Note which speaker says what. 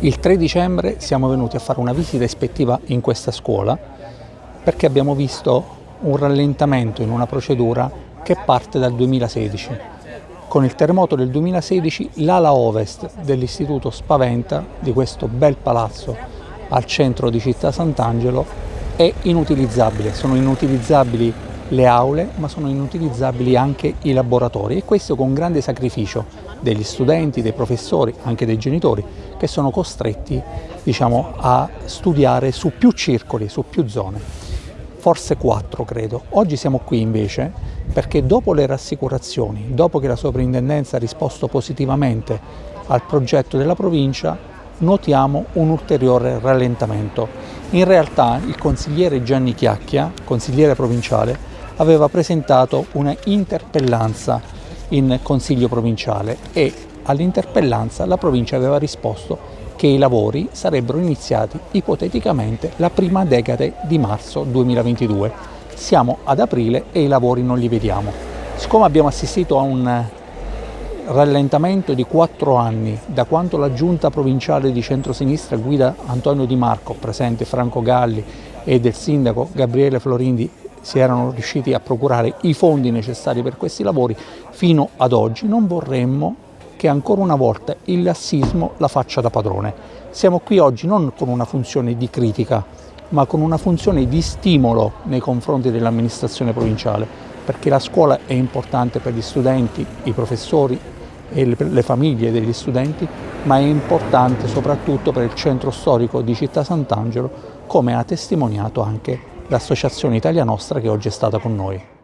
Speaker 1: Il 3 dicembre siamo venuti a fare una visita ispettiva in questa scuola perché abbiamo visto un rallentamento in una procedura che parte dal 2016. Con il terremoto del 2016 l'ala ovest dell'istituto Spaventa, di questo bel palazzo al centro di Città Sant'Angelo, è inutilizzabile. Sono inutilizzabili le aule, ma sono inutilizzabili anche i laboratori e questo con grande sacrificio degli studenti, dei professori, anche dei genitori, che sono costretti diciamo, a studiare su più circoli, su più zone, forse quattro credo. Oggi siamo qui invece perché dopo le rassicurazioni, dopo che la soprintendenza ha risposto positivamente al progetto della provincia, notiamo un ulteriore rallentamento. In realtà il consigliere Gianni Chiacchia, consigliere provinciale, aveva presentato una interpellanza in Consiglio provinciale e all'interpellanza la provincia aveva risposto che i lavori sarebbero iniziati ipoteticamente la prima decade di marzo 2022. Siamo ad aprile e i lavori non li vediamo. Siccome abbiamo assistito a un rallentamento di quattro anni da quando la giunta provinciale di centrosinistra guida Antonio Di Marco, presente Franco Galli e del sindaco Gabriele Florindi si erano riusciti a procurare i fondi necessari per questi lavori fino ad oggi non vorremmo che ancora una volta il lassismo la faccia da padrone. Siamo qui oggi non con una funzione di critica, ma con una funzione di stimolo nei confronti dell'amministrazione provinciale, perché la scuola è importante per gli studenti, i professori e le famiglie degli studenti, ma è importante soprattutto per il centro storico di Città Sant'Angelo, come ha testimoniato anche l'Associazione Italia Nostra che oggi è stata con noi.